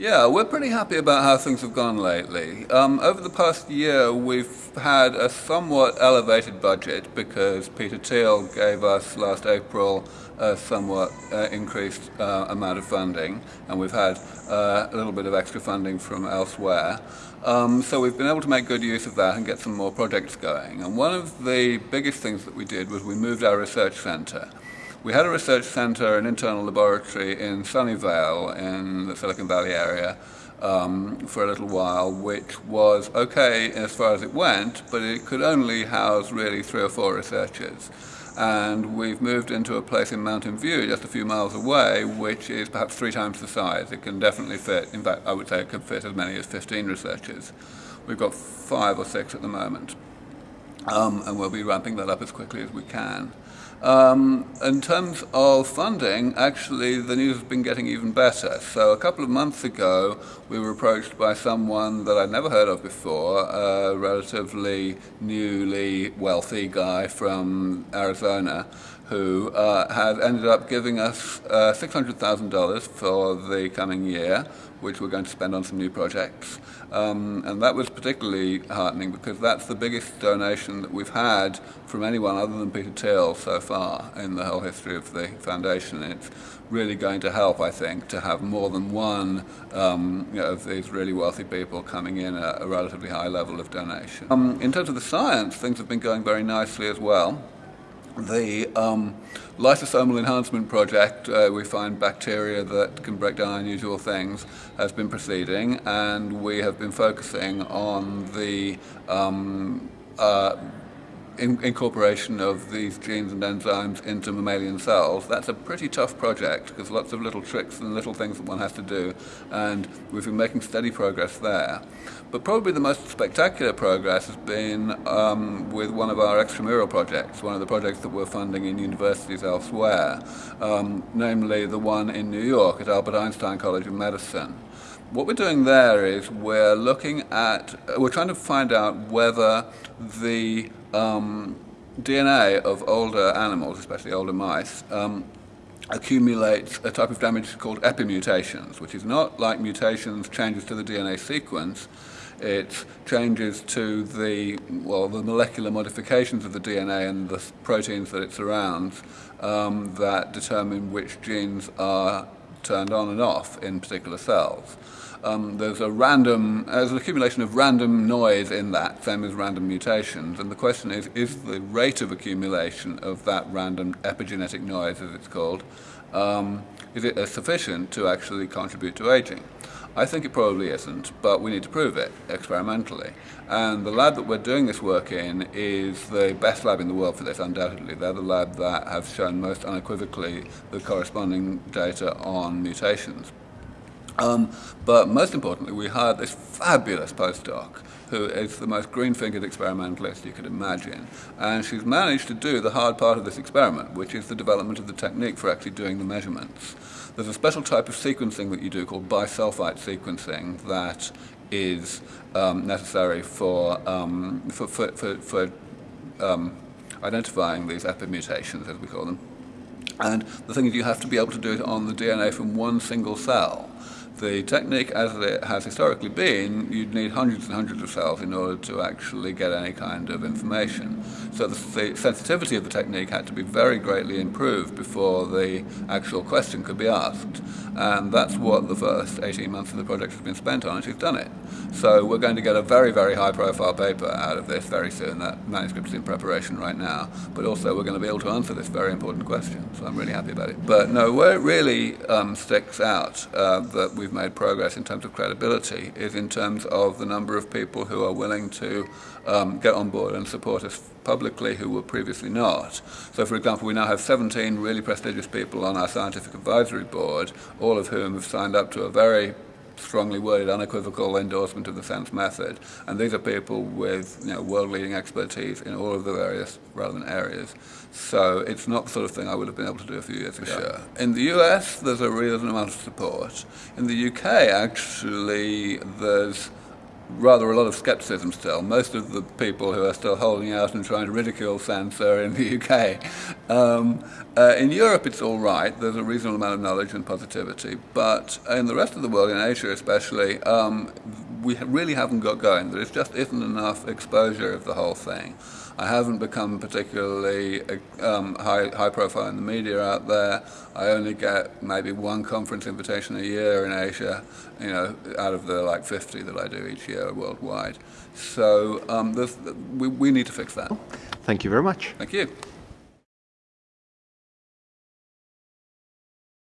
Yeah, we're pretty happy about how things have gone lately. Um, over the past year, we've had a somewhat elevated budget because Peter Thiel gave us last April a somewhat uh, increased uh, amount of funding, and we've had uh, a little bit of extra funding from elsewhere. Um, so we've been able to make good use of that and get some more projects going. And one of the biggest things that we did was we moved our research centre. We had a research center, an internal laboratory in Sunnyvale in the Silicon Valley area um, for a little while, which was okay as far as it went, but it could only house really three or four researchers. And we've moved into a place in Mountain View, just a few miles away, which is perhaps three times the size. It can definitely fit, in fact, I would say it could fit as many as 15 researchers. We've got five or six at the moment. Um, and we'll be ramping that up as quickly as we can. Um, in terms of funding, actually, the news has been getting even better. So a couple of months ago, we were approached by someone that I'd never heard of before, a relatively newly wealthy guy from Arizona, who uh, had ended up giving us uh, $600,000 for the coming year, which we're going to spend on some new projects. Um, and that was particularly heartening because that's the biggest donation that we've had from anyone other than Peter Thiel so far in the whole history of the foundation. It's really going to help, I think, to have more than one um, you know, of these really wealthy people coming in at a relatively high level of donation. Um, in terms of the science, things have been going very nicely as well the um, lysosomal enhancement project, uh, we find bacteria that can break down unusual things, has been proceeding, and we have been focusing on the um, uh, in incorporation of these genes and enzymes into mammalian cells. That's a pretty tough project because lots of little tricks and little things that one has to do, and we've been making steady progress there. But probably the most spectacular progress has been um, with one of our extramural projects, one of the projects that we're funding in universities elsewhere, um, namely the one in New York at Albert Einstein College of Medicine. What we're doing there is we're looking at, we're trying to find out whether the um, DNA of older animals, especially older mice, um, accumulates a type of damage called epimutations, which is not like mutations, changes to the DNA sequence, it's changes to the, well, the molecular modifications of the DNA and the proteins that it surrounds um, that determine which genes are turned on and off in particular cells. Um, there's a random, there's an accumulation of random noise in that, same as random mutations, and the question is, is the rate of accumulation of that random epigenetic noise, as it's called, um, is it sufficient to actually contribute to aging? I think it probably isn't, but we need to prove it experimentally. And the lab that we're doing this work in is the best lab in the world for this, undoubtedly. They're the lab that have shown most unequivocally the corresponding data on mutations. Um, but most importantly, we hired this fabulous postdoc who is the most green-fingered experimentalist you could imagine. And she's managed to do the hard part of this experiment, which is the development of the technique for actually doing the measurements. There's a special type of sequencing that you do called bisulfite sequencing that is um, necessary for, um, for, for, for, for um, identifying these epimutations, as we call them. And the thing is you have to be able to do it on the DNA from one single cell the technique as it has historically been, you'd need hundreds and hundreds of cells in order to actually get any kind of information. So the, the, sensitivity of the technique had to be very greatly improved before the actual question could be asked. And that's what the first 18 months of the project has been spent on, and she's done it. So we're going to get a very, very high profile paper out of this very soon. That manuscript is in preparation right now. But also we're going to be able to answer this very important question. So I'm really happy about it. But no, where it really um, sticks out uh, that we've made progress in terms of credibility is in terms of the number of people who are willing to um, get on board and support us publicly who were previously not. So for example, we now have 17 really prestigious people on our scientific advisory board, all of whom have signed up to a very strongly worded, unequivocal endorsement of the SENS method. And these are people with you know, world-leading expertise in all of the various relevant areas. So it's not the sort of thing I would have been able to do a few years ago. Sure. In the US, there's a reasonable amount of support. In the UK, actually, there's rather a lot of skepticism still. Most of the people who are still holding out and trying to ridicule SENS are in the UK. Um, uh, in Europe, it's all right. There's a reasonable amount of knowledge and positivity. But in the rest of the world, in Asia especially, um, we really haven't got going. There just isn't enough exposure of the whole thing. I haven't become particularly um, high, high profile in the media out there. I only get maybe one conference invitation a year in Asia, you know, out of the like 50 that I do each year worldwide. So um, we, we need to fix that. Thank you very much. Thank you.